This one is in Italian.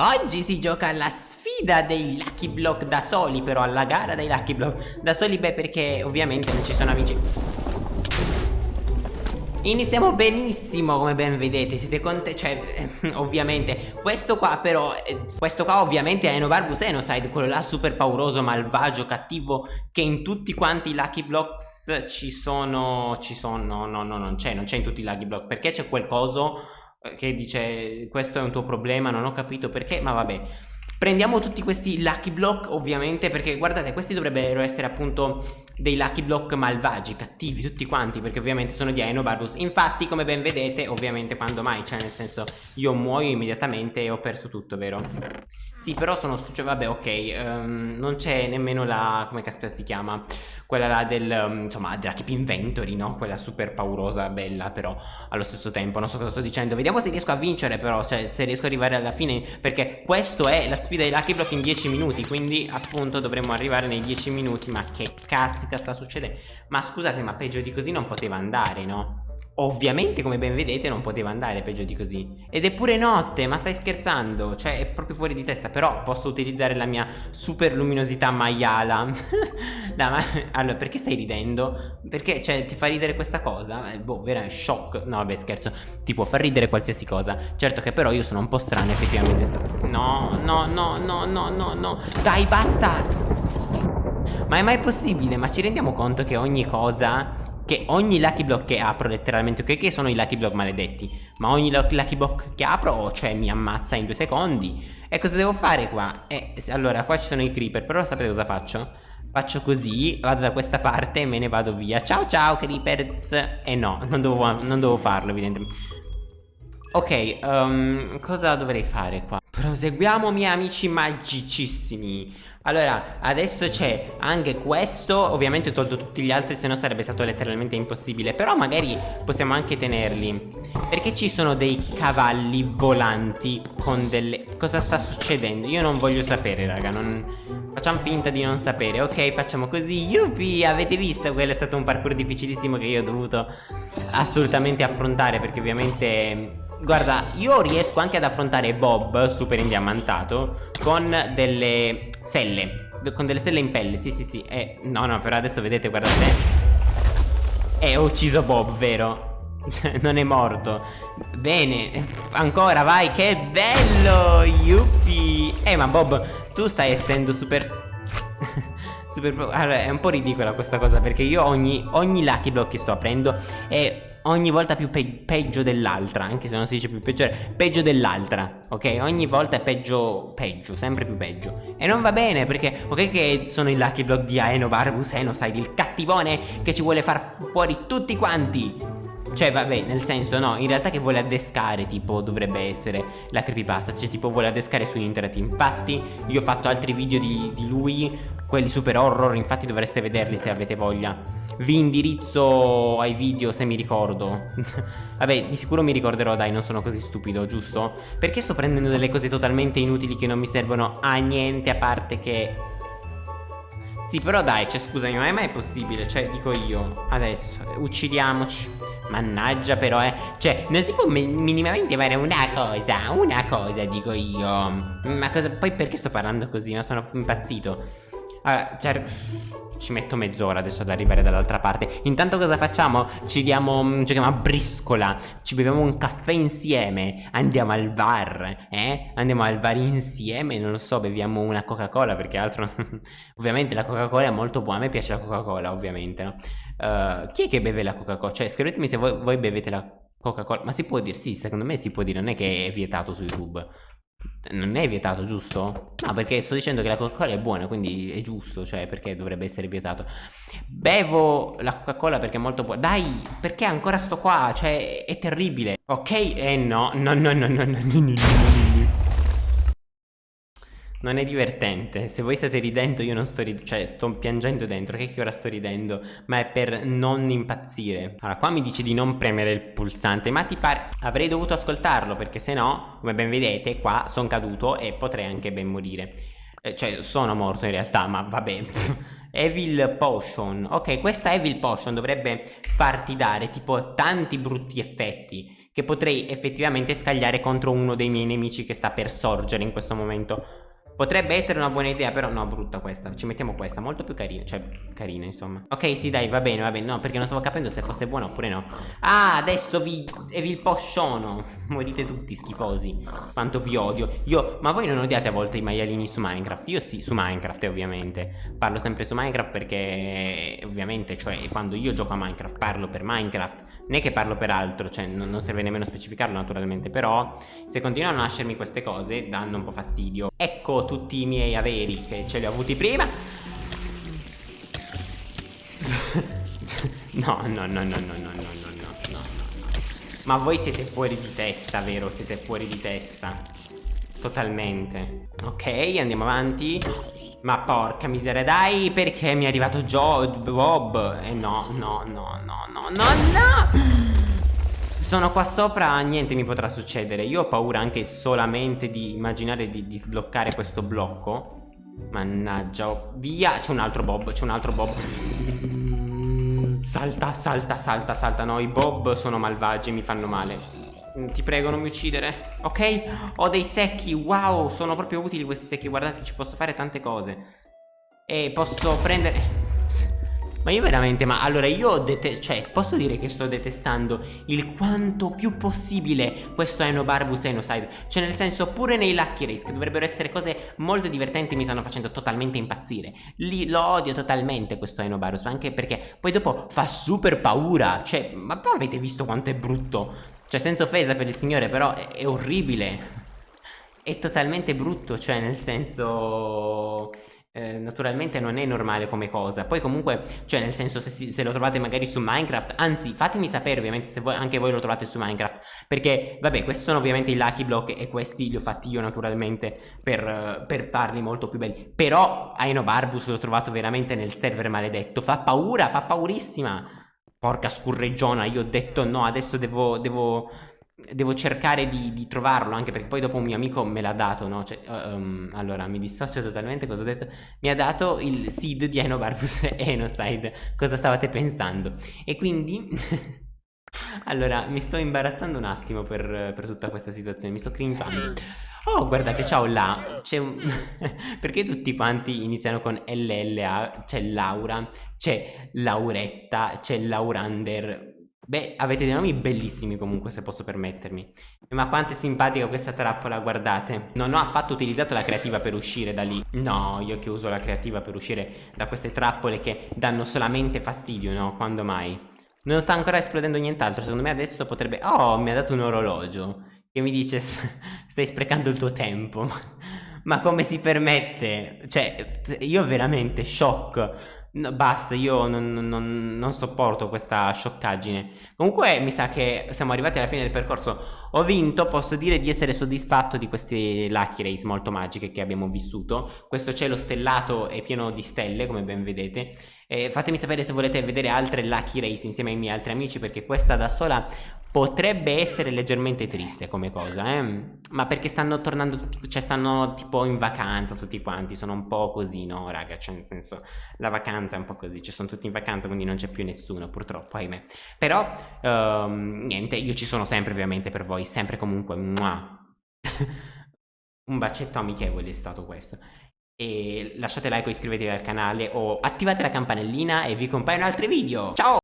Oggi si gioca alla sfida dei Lucky Block da soli Però alla gara dei Lucky Block da soli Beh perché ovviamente non ci sono amici. Iniziamo benissimo come ben vedete Siete contenti Cioè ovviamente. Questo qua però eh, Questo qua ovviamente è Enobarbus Enoside Quello là super pauroso, malvagio, cattivo Che in tutti quanti i Lucky Blocks ci sono Ci sono No no no non c'è Non c'è in tutti i Lucky Block Perché c'è quel coso eh, che dice questo è un tuo problema, non ho capito perché, ma vabbè. Prendiamo tutti questi lucky block ovviamente perché guardate questi dovrebbero essere appunto dei lucky block malvagi, cattivi tutti quanti perché ovviamente sono di Aenobarbus Infatti come ben vedete ovviamente quando mai, cioè nel senso io muoio immediatamente e ho perso tutto vero? Sì, però sono cioè vabbè, ok, um, non c'è nemmeno la come caspita si chiama? Quella là del um, insomma, della Keep Inventory, no? Quella super paurosa, bella, però allo stesso tempo, non so cosa sto dicendo. Vediamo se riesco a vincere però, cioè se riesco ad arrivare alla fine, perché questo è la sfida di Lucky Block in 10 minuti, quindi appunto dovremmo arrivare nei 10 minuti, ma che caspita sta succedendo? Ma scusate, ma peggio di così non poteva andare, no? Ovviamente come ben vedete non poteva andare peggio di così. Ed è pure notte ma stai scherzando? Cioè è proprio fuori di testa. Però posso utilizzare la mia super luminosità maiala. No, ma, Allora perché stai ridendo? Perché cioè ti fa ridere questa cosa? Eh, boh veramente shock. No vabbè scherzo. Ti può far ridere qualsiasi cosa. Certo che però io sono un po' strano effettivamente. No no no no no no no. Dai basta! Ma è mai possibile? Ma ci rendiamo conto che ogni cosa che ogni lucky block che apro letteralmente ok che sono i lucky block maledetti ma ogni lucky block che apro cioè mi ammazza in due secondi e cosa devo fare qua? Eh, allora qua ci sono i creeper però sapete cosa faccio? Faccio così, vado da questa parte e me ne vado via Ciao ciao creepers E eh no, non dovevo, non dovevo farlo evidentemente Ok, um, cosa dovrei fare qua? Proseguiamo miei amici magicissimi. Allora, adesso c'è anche questo. Ovviamente ho tolto tutti gli altri Se no sarebbe stato letteralmente impossibile. Però magari possiamo anche tenerli. Perché ci sono dei cavalli volanti Con delle... Cosa sta succedendo? Io non voglio sapere raga. Non... Facciamo finta di non sapere. Ok, facciamo così. Yuppie, avete visto? Quello è stato un parkour difficilissimo Che io ho dovuto assolutamente affrontare Perché ovviamente Guarda, io riesco anche ad affrontare Bob, super indiamantato, con delle selle. Con delle selle in pelle, sì sì sì. Eh, no no, però adesso vedete, guardate. Eh, ho ucciso Bob, vero? non è morto. Bene, ancora, vai, che bello, yuppie. Eh, ma Bob, tu stai essendo super... super... Allora, è un po' ridicola questa cosa, perché io ogni, ogni Lucky Block che sto aprendo è ogni volta più pe peggio dell'altra Anche se non si dice più peggiore Peggio dell'altra Ok? Ogni volta è peggio Peggio Sempre più peggio. E non va bene perché Ok che sono i lucky block di Aeno Barbus Enoside Il cattivone che ci vuole far fuori tutti quanti. Cioè vabbè nel senso no In realtà che vuole addescare tipo dovrebbe essere La creepypasta Cioè tipo vuole addescare su internet. Infatti io ho fatto altri video di, di lui Quelli super horror Infatti dovreste vederli se avete voglia. Vi indirizzo ai video se mi ricordo. Vabbè di sicuro mi ricorderò dai non sono così stupido giusto? Perché sto prendendo delle cose totalmente inutili che non mi servono a niente a parte che Sì però dai cioè scusami ma è mai possibile? Cioè dico io adesso uccidiamoci. Mannaggia però eh. Cioè non si può minimamente fare una cosa Una cosa dico io. Ma cosa poi perché sto parlando così? Ma sono impazzito allora, cioè, ci metto mezz'ora adesso ad arrivare dall'altra parte Intanto cosa facciamo? Ci diamo, mm, giochiamo a briscola Ci beviamo un caffè insieme Andiamo al bar, eh? Andiamo al bar insieme, non lo so, beviamo una Coca-Cola Perché altro... ovviamente la Coca-Cola è molto buona A me piace la Coca-Cola, ovviamente, no? Uh, chi è che beve la Coca-Cola? Cioè, scrivetemi se voi, voi bevete la Coca-Cola Ma si può dire? Sì, secondo me si può dire Non è che è vietato su YouTube non è vietato, giusto? No, perché sto dicendo che la Coca-Cola è buona, quindi è giusto, cioè perché dovrebbe essere vietato. Bevo la Coca-Cola perché è molto buona. Dai, perché ancora sto qua? Cioè, è terribile. Ok? Eh no, no, no, no, no, no, no, no. no. Non è divertente, se voi state ridendo io non sto ridendo, cioè sto piangendo dentro, che, che ora sto ridendo, ma è per non impazzire. Allora, qua mi dice di non premere il pulsante, ma ti pare... Avrei dovuto ascoltarlo, perché se no, come ben vedete, qua sono caduto e potrei anche ben morire. Eh, cioè, sono morto in realtà, ma vabbè... Evil Potion Ok, questa Evil Potion dovrebbe farti dare tipo tanti brutti effetti che potrei effettivamente scagliare contro uno dei miei nemici che sta per sorgere in questo momento. Potrebbe essere una buona idea, però no, brutta questa. Ci mettiamo questa, molto più carina. Cioè, carina, insomma. Ok, sì, dai, va bene, va bene. No, perché non stavo capendo se fosse buona oppure no. Ah, adesso vi... e vi posciono. Morite tutti schifosi. Quanto vi odio. Io... Ma voi non odiate a volte i maialini su Minecraft? Io sì, su Minecraft, ovviamente. Parlo sempre su Minecraft perché... Ovviamente, cioè, quando io gioco a Minecraft, parlo per Minecraft. È che parlo per altro, cioè, non, non serve nemmeno specificarlo, naturalmente. Però, se continuano a nascermi queste cose, danno un po' fastidio. Ecco tutti i miei averi che ce li ho avuti prima No, no, no, no, no, no, no, no, no, no, Ma voi siete fuori di testa, vero? Siete fuori di testa Totalmente Ok, andiamo avanti Ma porca miseria, dai, perché mi è arrivato Joe, Bob Eh no, no, no, no, no, no, no sono qua sopra, niente mi potrà succedere. Io ho paura anche solamente di immaginare di, di sbloccare questo blocco. Mannaggia, oh, via. C'è un altro Bob, c'è un altro Bob. Salta, salta, salta, salta. No, i Bob sono malvagi, mi fanno male. Ti prego, non mi uccidere. Ok? Ho dei secchi. Wow, sono proprio utili questi secchi. Guardate, ci posso fare tante cose. E posso prendere... Ma io veramente, ma allora io cioè posso dire che sto detestando il quanto più possibile questo Enobarbus Enocide Cioè nel senso pure nei Lucky Race che dovrebbero essere cose molto divertenti mi stanno facendo totalmente impazzire. Lì lo odio totalmente questo Enobarbus anche perché poi dopo fa super paura. Cioè ma avete visto quanto è brutto? Cioè senza offesa per il signore però è, è orribile. È totalmente brutto cioè nel senso eh, naturalmente non è normale come cosa. Poi comunque cioè nel senso se, se, lo trovate magari su Minecraft anzi fatemi sapere ovviamente se voi, anche voi lo trovate su Minecraft. Perché vabbè questi sono ovviamente i Lucky Block e questi li ho fatti io naturalmente per, per farli molto più belli. Però Aino Barbus l'ho trovato veramente nel server maledetto. Fa paura fa paurissima. Porca scurreggiona io ho detto no adesso devo, devo devo cercare di, di, trovarlo anche perché poi dopo un mio amico me l'ha dato no? Cioè, um, allora mi dissocio totalmente cosa ho detto mi ha dato il seed di Enobarbus Enoside cosa stavate pensando e quindi allora mi sto imbarazzando un attimo per, per tutta questa situazione mi sto cringiando Oh, guardate, ciao là. C'è un... Perché tutti quanti iniziano con LLA? C'è Laura, c'è Lauretta, c'è Laurander. Beh, avete dei nomi bellissimi comunque, se posso permettermi. Ma quanto è simpatica questa trappola, guardate. Non ho affatto utilizzato la creativa per uscire da lì. No, io che uso la creativa per uscire da queste trappole che danno solamente fastidio, no? Quando mai? Non sta ancora esplodendo nient'altro, secondo me adesso potrebbe... Oh, mi ha dato un orologio che mi dice stai sprecando il tuo tempo. Ma come si permette? Cioè, io veramente shock. No, basta, io non, non, non, sopporto questa scioccaggine. Comunque mi sa che siamo arrivati alla fine del percorso. Ho vinto, posso dire di essere soddisfatto di queste Lucky Race molto magiche che abbiamo vissuto. Questo cielo stellato è pieno di stelle, come ben vedete. Eh, fatemi sapere se volete vedere altre Lucky Race insieme ai miei altri amici, perché questa da sola Potrebbe essere leggermente triste come cosa, eh? Ma perché stanno tornando, cioè stanno tipo in vacanza tutti quanti, sono un po' così, no raga? Cioè nel senso, la vacanza è un po' così, cioè sono tutti in vacanza quindi non c'è più nessuno purtroppo, ahimè. Però, um, niente, io ci sono sempre ovviamente per voi, sempre comunque, un bacetto amichevole è stato questo. E lasciate like o iscrivetevi al canale o attivate la campanellina e vi compaiono altri video. Ciao!